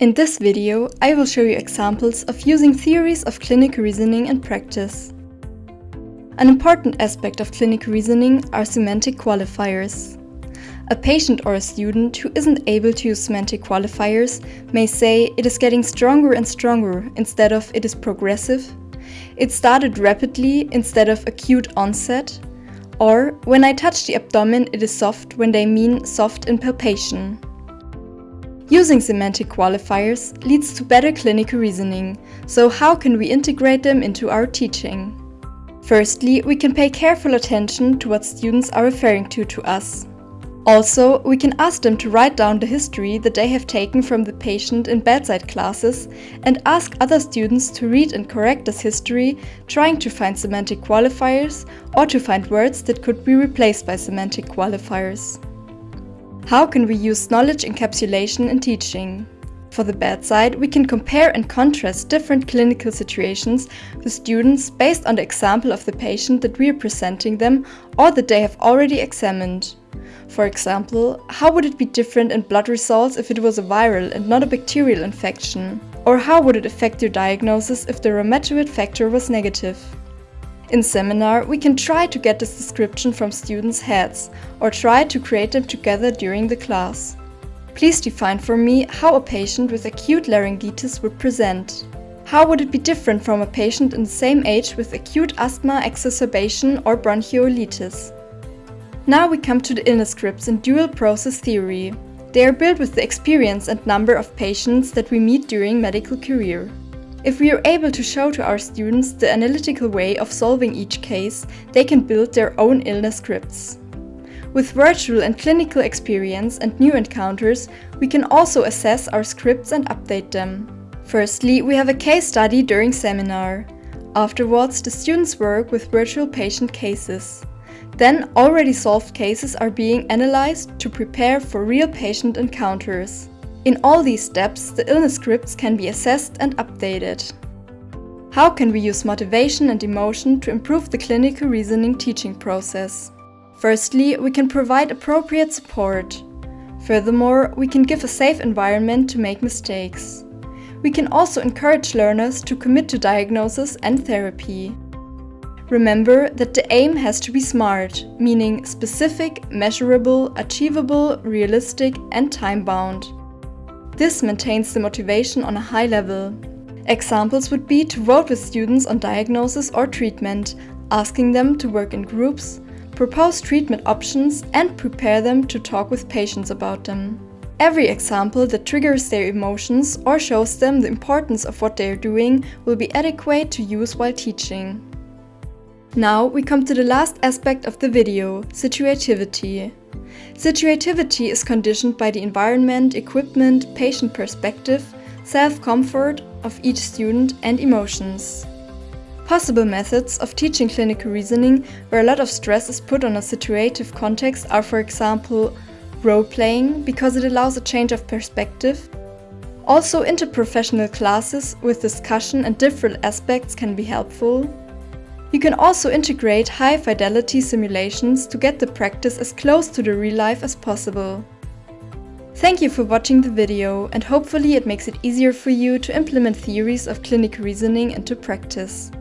In this video, I will show you examples of using theories of clinical reasoning in practice. An important aspect of clinical reasoning are semantic qualifiers. A patient or a student who isn't able to use semantic qualifiers may say it is getting stronger and stronger instead of it is progressive, it started rapidly instead of acute onset, or when I touch the abdomen it is soft when they mean soft in palpation. Using semantic qualifiers leads to better clinical reasoning, so how can we integrate them into our teaching? Firstly, we can pay careful attention to what students are referring to to us. Also, we can ask them to write down the history that they have taken from the patient in bedside classes and ask other students to read and correct this history, trying to find semantic qualifiers or to find words that could be replaced by semantic qualifiers. How can we use knowledge encapsulation in teaching? For the bedside, we can compare and contrast different clinical situations with students based on the example of the patient that we are presenting them or that they have already examined. For example, how would it be different in blood results if it was a viral and not a bacterial infection? Or how would it affect your diagnosis if the rheumatoid factor was negative? In seminar, we can try to get this description from students' heads or try to create them together during the class. Please define for me how a patient with acute laryngitis would present. How would it be different from a patient in the same age with acute asthma exacerbation or bronchiolitis? Now we come to the illness scripts in dual process theory. They are built with the experience and number of patients that we meet during medical career. If we are able to show to our students the analytical way of solving each case, they can build their own illness scripts. With virtual and clinical experience and new encounters, we can also assess our scripts and update them. Firstly, we have a case study during seminar. Afterwards, the students work with virtual patient cases. Then already solved cases are being analyzed to prepare for real patient encounters. In all these steps, the illness scripts can be assessed and updated. How can we use motivation and emotion to improve the clinical reasoning teaching process? Firstly, we can provide appropriate support. Furthermore, we can give a safe environment to make mistakes. We can also encourage learners to commit to diagnosis and therapy. Remember that the aim has to be SMART, meaning specific, measurable, achievable, realistic and time-bound. This maintains the motivation on a high level. Examples would be to vote with students on diagnosis or treatment, asking them to work in groups, propose treatment options and prepare them to talk with patients about them. Every example that triggers their emotions or shows them the importance of what they are doing will be adequate to use while teaching. Now we come to the last aspect of the video, situativity. Situativity is conditioned by the environment, equipment, patient perspective, self-comfort of each student and emotions. Possible methods of teaching clinical reasoning where a lot of stress is put on a situative context are for example role-playing because it allows a change of perspective. Also interprofessional classes with discussion and different aspects can be helpful. You can also integrate high-fidelity simulations to get the practice as close to the real life as possible. Thank you for watching the video and hopefully it makes it easier for you to implement theories of clinical reasoning into practice.